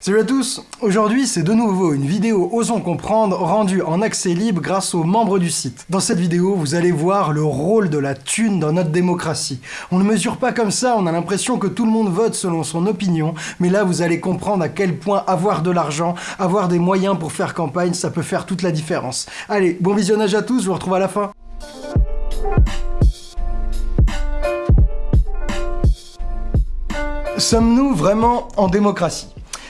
Salut à tous Aujourd'hui, c'est de nouveau une vidéo Osons Comprendre rendue en accès libre grâce aux membres du site. Dans cette vidéo, vous allez voir le rôle de la thune dans notre démocratie. On ne mesure pas comme ça, on a l'impression que tout le monde vote selon son opinion, mais là, vous allez comprendre à quel point avoir de l'argent, avoir des moyens pour faire campagne, ça peut faire toute la différence. Allez, bon visionnage à tous, je vous retrouve à la fin Sommes-nous vraiment en démocratie?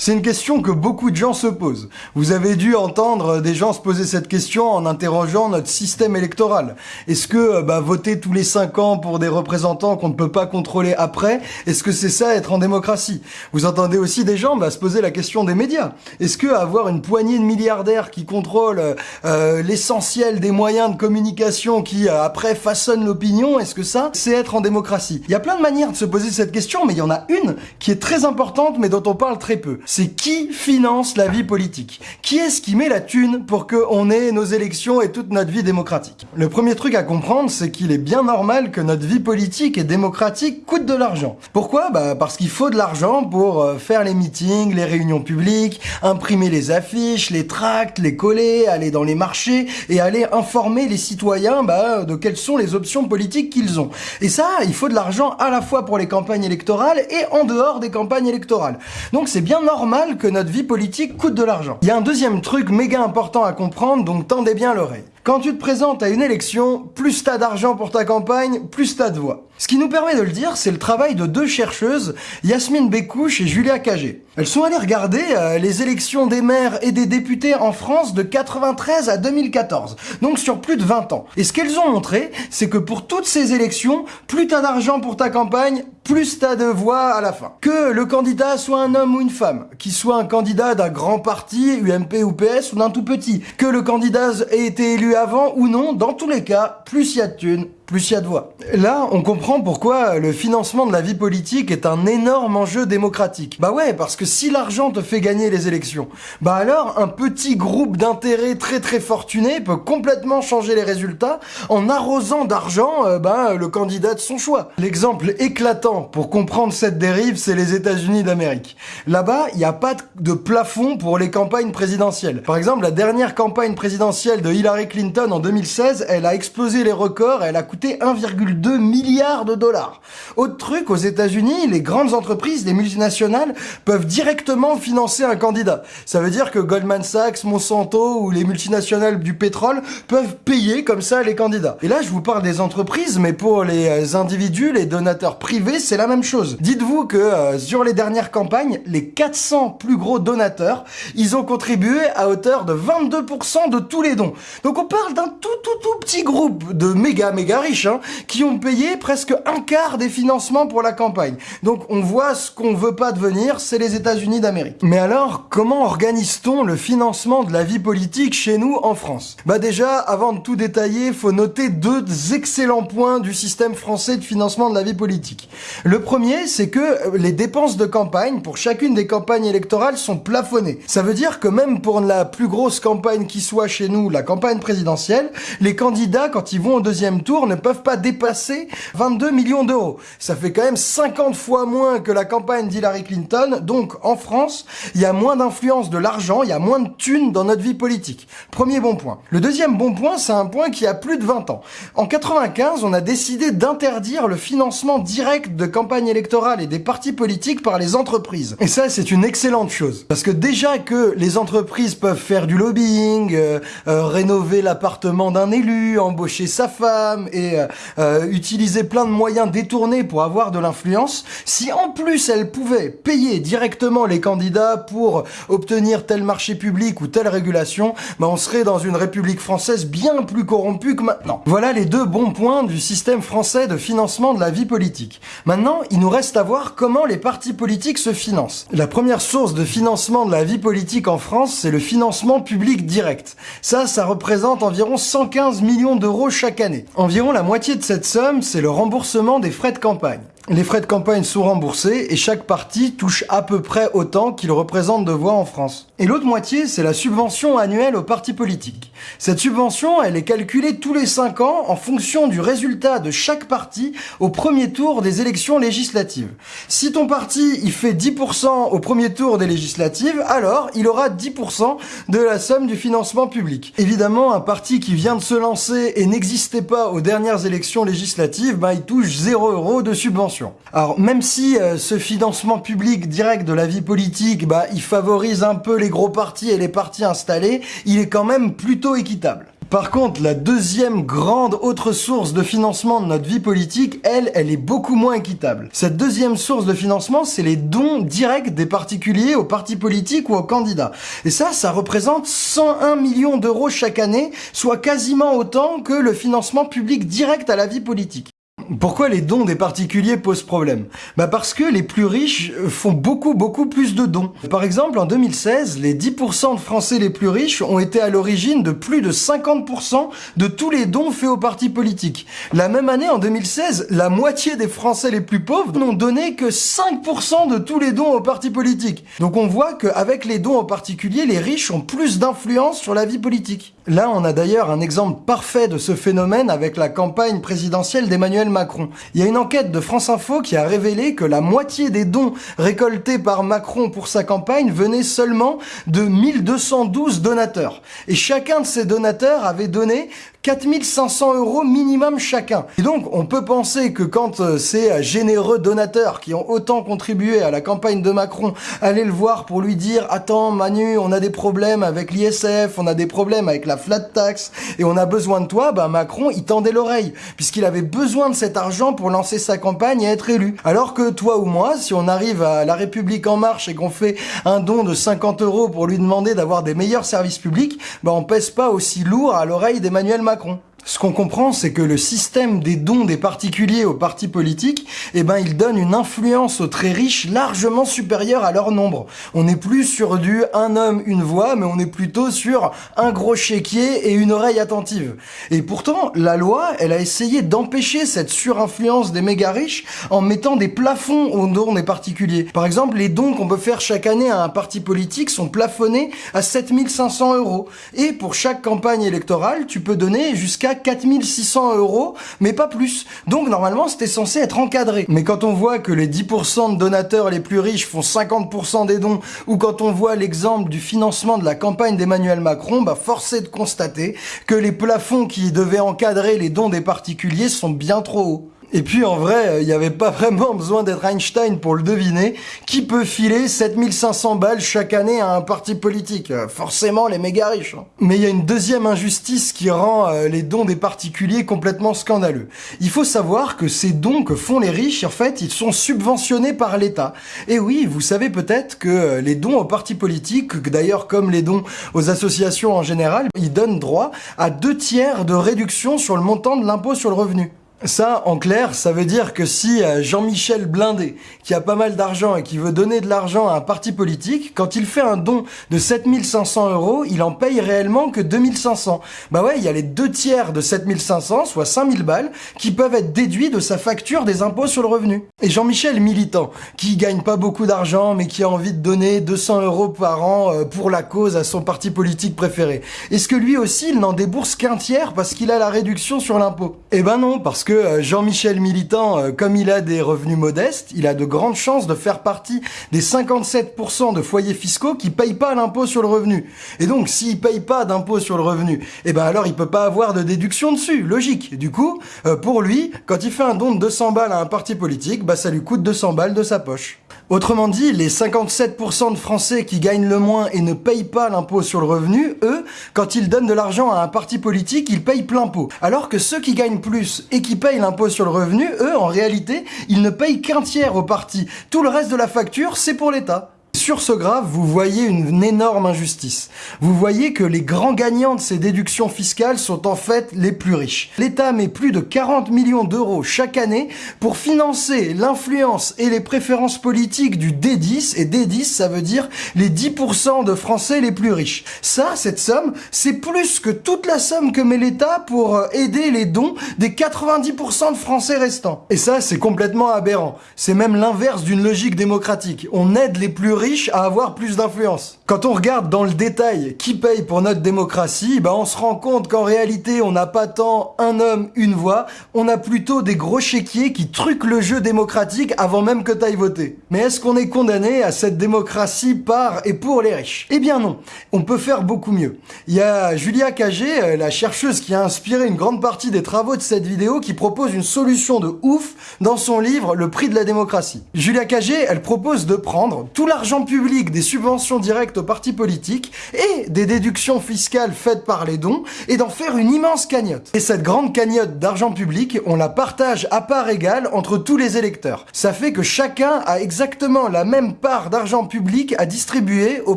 C'est une question que beaucoup de gens se posent. Vous avez dû entendre des gens se poser cette question en interrogeant notre système électoral. Est-ce que euh, bah, voter tous les 5 ans pour des représentants qu'on ne peut pas contrôler après, est-ce que c'est ça être en démocratie? Vous entendez aussi des gens bah, se poser la question des médias. Est-ce que avoir une poignée de milliardaires qui contrôlent euh, l'essentiel des moyens de communication qui euh, après façonnent l'opinion, est-ce que ça c'est être en démocratie? Il y a plein de manières de se poser cette question, mais il y en a une qui est très importante mais dont on parle très peu c'est qui finance la vie politique? Qui est-ce qui met la thune pour qu'on ait nos élections et toute notre vie démocratique? Le premier truc à comprendre, c'est qu'il est bien normal que notre vie politique et démocratique coûte de l'argent. Pourquoi? Bah parce qu'il faut de l'argent pour euh, faire les meetings, les réunions publiques, imprimer les affiches, les tracts, les coller, aller dans les marchés et aller informer les citoyens bah, de quelles sont les options politiques qu'ils ont. Et ça, il faut de l'argent à la fois pour les campagnes électorales et en dehors des campagnes électorales. Donc c'est bien normal normal que notre vie politique coûte de l'argent. Il y a un deuxième truc méga important à comprendre, donc tendez bien l'oreille. Quand tu te présentes à une élection, plus t'as d'argent pour ta campagne, plus t'as de voix. Ce qui nous permet de le dire, c'est le travail de deux chercheuses, Yasmine Bécouche et Julia Cagé. Elles sont allées regarder euh, les élections des maires et des députés en France de 93 à 2014, donc sur plus de 20 ans. Et ce qu'elles ont montré, c'est que pour toutes ces élections, plus t'as d'argent pour ta campagne, plus t'as de voix à la fin. Que le candidat soit un homme ou une femme, qu'il soit un candidat d'un grand parti, UMP ou PS, ou d'un tout petit, que le candidat ait été élu avant ou non, dans tous les cas, plus y a de thunes, plus il y a de voix. Là, on comprend pourquoi le financement de la vie politique est un énorme enjeu démocratique. Bah ouais, parce que si l'argent te fait gagner les élections, bah alors un petit groupe d'intérêts très très fortunés peut complètement changer les résultats en arrosant d'argent euh, bah, le candidat de son choix. L'exemple éclatant pour comprendre cette dérive, c'est les États-Unis d'Amérique. Là-bas, il n'y a pas de plafond pour les campagnes présidentielles. Par exemple, la dernière campagne présidentielle de Hillary Clinton en 2016, elle a explosé les records, elle a coûté 1,2 milliard de dollars. Autre truc, aux États-Unis, les grandes entreprises, les multinationales, peuvent directement financer un candidat. Ça veut dire que Goldman Sachs, Monsanto ou les multinationales du pétrole peuvent payer comme ça les candidats. Et là, je vous parle des entreprises, mais pour les individus, les donateurs privés, c'est la même chose. Dites-vous que euh, sur les dernières campagnes, les 400 plus gros donateurs, ils ont contribué à hauteur de 22% de tous les dons. Donc on parle d'un tout tout tout petit groupe de méga méga riches Hein, qui ont payé presque un quart des financements pour la campagne. Donc on voit ce qu'on veut pas devenir, c'est les États-Unis d'Amérique. Mais alors, comment organise-t-on le financement de la vie politique chez nous en France? Bah déjà, avant de tout détailler, faut noter deux excellents points du système français de financement de la vie politique. Le premier, c'est que les dépenses de campagne pour chacune des campagnes électorales sont plafonnées. Ça veut dire que même pour la plus grosse campagne qui soit chez nous, la campagne présidentielle, les candidats, quand ils vont au deuxième tour, ne peuvent pas dépasser 22 millions d'euros. Ça fait quand même 50 fois moins que la campagne d'Hillary Clinton. Donc, en France, il y a moins d'influence de l'argent, il y a moins de thunes dans notre vie politique. Premier bon point. Le deuxième bon point, c'est un point qui a plus de 20 ans. En 95, on a décidé d'interdire le financement direct de campagnes électorales et des partis politiques par les entreprises. Et ça, c'est une excellente chose. Parce que déjà que les entreprises peuvent faire du lobbying, euh, euh, rénover l'appartement d'un élu, embaucher sa femme euh, euh, utiliser plein de moyens détournés pour avoir de l'influence, si en plus elle pouvait payer directement les candidats pour obtenir tel marché public ou telle régulation, bah on serait dans une république française bien plus corrompue que maintenant. Voilà les deux bons points du système français de financement de la vie politique. Maintenant, il nous reste à voir comment les partis politiques se financent. La première source de financement de la vie politique en France, c'est le financement public direct. Ça, ça représente environ 115 millions d'euros chaque année. Environ la moitié de cette somme, c'est le remboursement des frais de campagne. Les frais de campagne sont remboursés et chaque parti touche à peu près autant qu'il représente de voix en France. Et l'autre moitié, c'est la subvention annuelle aux partis politiques. Cette subvention, elle est calculée tous les 5 ans en fonction du résultat de chaque parti au premier tour des élections législatives. Si ton parti, il fait 10% au premier tour des législatives, alors il aura 10% de la somme du financement public. Évidemment, un parti qui vient de se lancer et n'existait pas aux dernières élections législatives, ben, il touche 0 euros de subvention. Alors même si euh, ce financement public direct de la vie politique, bah, il favorise un peu les gros partis et les partis installés, il est quand même plutôt équitable. Par contre, la deuxième grande autre source de financement de notre vie politique, elle, elle est beaucoup moins équitable. Cette deuxième source de financement, c'est les dons directs des particuliers aux partis politiques ou aux candidats. Et ça, ça représente 101 millions d'euros chaque année, soit quasiment autant que le financement public direct à la vie politique. Pourquoi les dons des particuliers posent problème? Bah parce que les plus riches font beaucoup beaucoup plus de dons. Par exemple, en 2016, les 10% de Français les plus riches ont été à l'origine de plus de 50% de tous les dons faits aux partis politiques. La même année, en 2016, la moitié des Français les plus pauvres n'ont donné que 5% de tous les dons aux partis politiques. Donc on voit qu'avec les dons aux particuliers, les riches ont plus d'influence sur la vie politique. Là, on a d'ailleurs un exemple parfait de ce phénomène avec la campagne présidentielle d'Emmanuel Macron. Il y a une enquête de France Info qui a révélé que la moitié des dons récoltés par Macron pour sa campagne venaient seulement de 1212 donateurs. Et chacun de ces donateurs avait donné 4500 euros minimum chacun. Et donc, on peut penser que quand euh, ces euh, généreux donateurs qui ont autant contribué à la campagne de Macron allaient le voir pour lui dire « Attends Manu, on a des problèmes avec l'ISF, on a des problèmes avec la flat tax et on a besoin de toi », bah Macron, il tendait l'oreille puisqu'il avait besoin de cet argent pour lancer sa campagne et être élu. Alors que toi ou moi, si on arrive à La République En Marche et qu'on fait un don de 50 euros pour lui demander d'avoir des meilleurs services publics, bah on pèse pas aussi lourd à l'oreille d'Emmanuel Macron. Macron. Ce qu'on comprend, c'est que le système des dons des particuliers aux partis politiques, eh ben, il donne une influence aux très riches largement supérieure à leur nombre. On n'est plus sur du un homme, une voix, mais on est plutôt sur un gros chéquier et une oreille attentive. Et pourtant, la loi, elle a essayé d'empêcher cette surinfluence des méga riches en mettant des plafonds aux dons des particuliers. Par exemple, les dons qu'on peut faire chaque année à un parti politique sont plafonnés à 7500 euros. Et pour chaque campagne électorale, tu peux donner jusqu'à 4600 euros, mais pas plus. Donc normalement, c'était censé être encadré. Mais quand on voit que les 10% de donateurs les plus riches font 50% des dons, ou quand on voit l'exemple du financement de la campagne d'Emmanuel Macron, bah force est de constater que les plafonds qui devaient encadrer les dons des particuliers sont bien trop hauts. Et puis en vrai, il n'y avait pas vraiment besoin d'être Einstein pour le deviner. Qui peut filer 7500 balles chaque année à un parti politique? Forcément les méga riches. Hein. Mais il y a une deuxième injustice qui rend euh, les dons des particuliers complètement scandaleux. Il faut savoir que ces dons que font les riches, en fait, ils sont subventionnés par l'État. Et oui, vous savez peut-être que euh, les dons aux partis politiques, d'ailleurs comme les dons aux associations en général, ils donnent droit à deux tiers de réduction sur le montant de l'impôt sur le revenu. Ça, en clair, ça veut dire que si euh, Jean-Michel Blindé, qui a pas mal d'argent et qui veut donner de l'argent à un parti politique, quand il fait un don de 7500 euros, il en paye réellement que 2500. Bah ouais, il y a les deux tiers de 7500, soit 5000 balles, qui peuvent être déduits de sa facture des impôts sur le revenu. Et Jean-Michel Militant, qui gagne pas beaucoup d'argent, mais qui a envie de donner 200 euros par an euh, pour la cause à son parti politique préféré, est-ce que lui aussi, il n'en débourse qu'un tiers parce qu'il a la réduction sur l'impôt? Eh ben non, parce que euh, Jean-Michel Militant, euh, comme il a des revenus modestes, il a de grandes chances de faire partie des 57% de foyers fiscaux qui payent pas l'impôt sur le revenu. Et donc, s'il paye pas d'impôt sur le revenu, eh ben alors il peut pas avoir de déduction dessus, logique. Du coup, euh, pour lui, quand il fait un don de 200 balles à un parti politique, bah ça lui coûte 200 balles de sa poche. Autrement dit, les 57% de Français qui gagnent le moins et ne payent pas l'impôt sur le revenu, eux, quand ils donnent de l'argent à un parti politique, ils payent plein pot. Alors que ceux qui gagnent plus et qui payent l'impôt sur le revenu, eux, en réalité, ils ne payent qu'un tiers au parti. Tout le reste de la facture, c'est pour l'État. Sur ce graphe, vous voyez une énorme injustice. Vous voyez que les grands gagnants de ces déductions fiscales sont en fait les plus riches. L'État met plus de 40 millions d'euros chaque année pour financer l'influence et les préférences politiques du D10, et D10 ça veut dire les 10% de Français les plus riches. Ça, cette somme, c'est plus que toute la somme que met l'État pour euh, aider les dons des 90% de Français restants. Et ça, c'est complètement aberrant. C'est même l'inverse d'une logique démocratique. On aide les plus riches à avoir plus d'influence. Quand on regarde dans le détail qui paye pour notre démocratie, bah on se rend compte qu'en réalité, on n'a pas tant un homme, une voix, on a plutôt des gros chéquiers qui truquent le jeu démocratique avant même que t'ailles voter. Mais est-ce qu'on est condamné à cette démocratie par et pour les riches? Eh bien non, on peut faire beaucoup mieux. Il y a Julia Cagé, euh, la chercheuse qui a inspiré une grande partie des travaux de cette vidéo, qui propose une solution de ouf dans son livre Le prix de la démocratie. Julia Cagé, elle propose de prendre tout l'argent public des subventions directes aux partis politiques et des déductions fiscales faites par les dons et d'en faire une immense cagnotte. Et cette grande cagnotte d'argent public, on la partage à part égale entre tous les électeurs. Ça fait que chacun a exactement la même part d'argent public à distribuer aux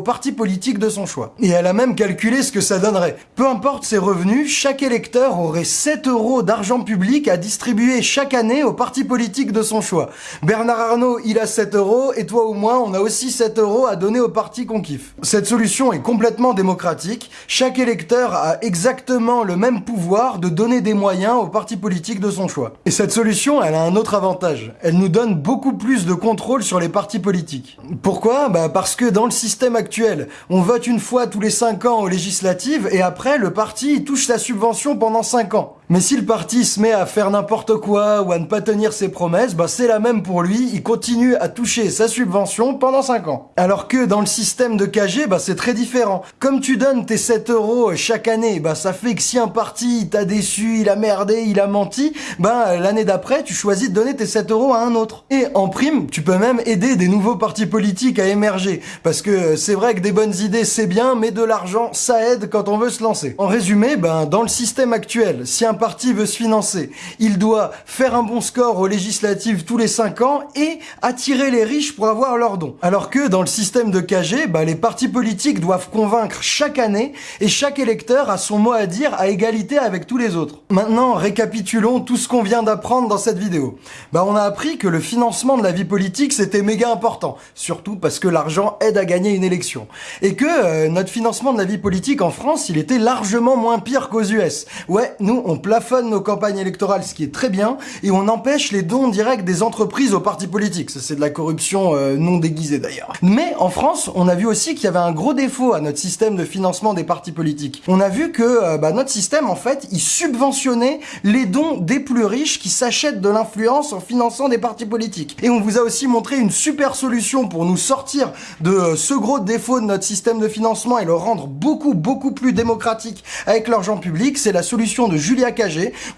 partis politiques de son choix. Et elle a même calculé ce que ça donnerait. Peu importe ses revenus, chaque électeur aurait 7 euros d'argent public à distribuer chaque année aux partis politiques de son choix. Bernard Arnault, il a 7 euros, et toi ou moi, on a aussi 7 euros à donner aux partis qu'on kiffe. Cette solution est complètement démocratique. Chaque électeur a exactement le même pouvoir de donner des moyens aux partis politiques de son choix. Et cette solution, elle a un autre avantage. Elle nous donne beaucoup plus de contrôle sur les partis politiques. Pourquoi? Bah parce que dans le système actuel, on vote une fois tous les 5 ans aux législatives et après le parti touche sa subvention pendant 5 ans. Mais si le parti se met à faire n'importe quoi ou à ne pas tenir ses promesses, bah c'est la même pour lui, il continue à toucher sa subvention pendant 5 ans. Alors que dans le système de KG, bah c'est très différent. Comme tu donnes tes 7 euros chaque année, bah ça fait que si un parti t'a déçu, il a merdé, il a menti, bah l'année d'après, tu choisis de donner tes 7 euros à un autre. Et en prime, tu peux même aider des nouveaux partis politiques à émerger. Parce que c'est vrai que des bonnes idées c'est bien, mais de l'argent ça aide quand on veut se lancer. En résumé, ben dans le système actuel, si un parti veut se financer, il doit faire un bon score aux législatives tous les 5 ans et attirer les riches pour avoir leurs dons. Alors que dans le système de KG, bah, les partis politiques doivent convaincre chaque année et chaque électeur a son mot à dire à égalité avec tous les autres. Maintenant, récapitulons tout ce qu'on vient d'apprendre dans cette vidéo. Bah, on a appris que le financement de la vie politique c'était méga important, surtout parce que l'argent aide à gagner une élection. Et que euh, notre financement de la vie politique en France, il était largement moins pire qu'aux US. Ouais, nous on plafonne nos campagnes électorales, ce qui est très bien, et on empêche les dons directs des entreprises aux partis politiques. C'est de la corruption euh, non déguisée d'ailleurs. Mais en France, on a vu aussi qu'il y avait un gros défaut à notre système de financement des partis politiques. On a vu que euh, bah, notre système, en fait, il subventionnait les dons des plus riches qui s'achètent de l'influence en finançant des partis politiques. Et on vous a aussi montré une super solution pour nous sortir de euh, ce gros défaut de notre système de financement et le rendre beaucoup, beaucoup plus démocratique avec l'argent public. C'est la solution de Julia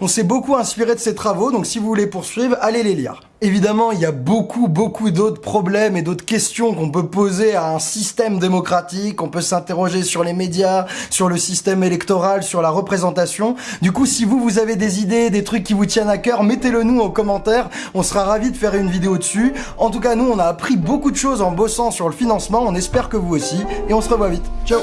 on s'est beaucoup inspiré de ses travaux, donc si vous voulez poursuivre, allez les lire. Évidemment, il y a beaucoup, beaucoup d'autres problèmes et d'autres questions qu'on peut poser à un système démocratique. On peut s'interroger sur les médias, sur le système électoral, sur la représentation. Du coup, si vous, vous avez des idées, des trucs qui vous tiennent à cœur, mettez-le nous en commentaire. On sera ravis de faire une vidéo dessus. En tout cas, nous, on a appris beaucoup de choses en bossant sur le financement. On espère que vous aussi. Et on se revoit vite. Ciao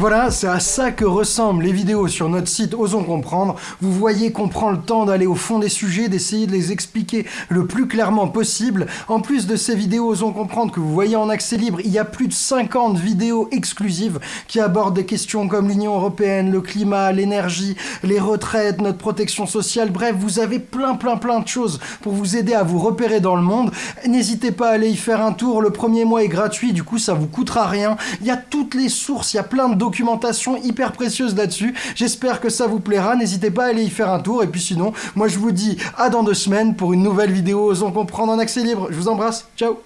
Voilà, c'est à ça que ressemblent les vidéos sur notre site Osons Comprendre. Vous voyez qu'on prend le temps d'aller au fond des sujets, d'essayer de les expliquer le plus clairement possible. En plus de ces vidéos Osons Comprendre que vous voyez en accès libre, il y a plus de 50 vidéos exclusives qui abordent des questions comme l'Union Européenne, le climat, l'énergie, les retraites, notre protection sociale. Bref, vous avez plein plein plein de choses pour vous aider à vous repérer dans le monde. N'hésitez pas à aller y faire un tour. Le premier mois est gratuit, du coup ça vous coûtera rien. Il y a toutes les sources, il y a plein de documentation hyper précieuse là-dessus. J'espère que ça vous plaira. N'hésitez pas à aller y faire un tour. Et puis sinon, moi je vous dis à dans deux semaines pour une nouvelle vidéo Osons comprendre en accès libre. Je vous embrasse. Ciao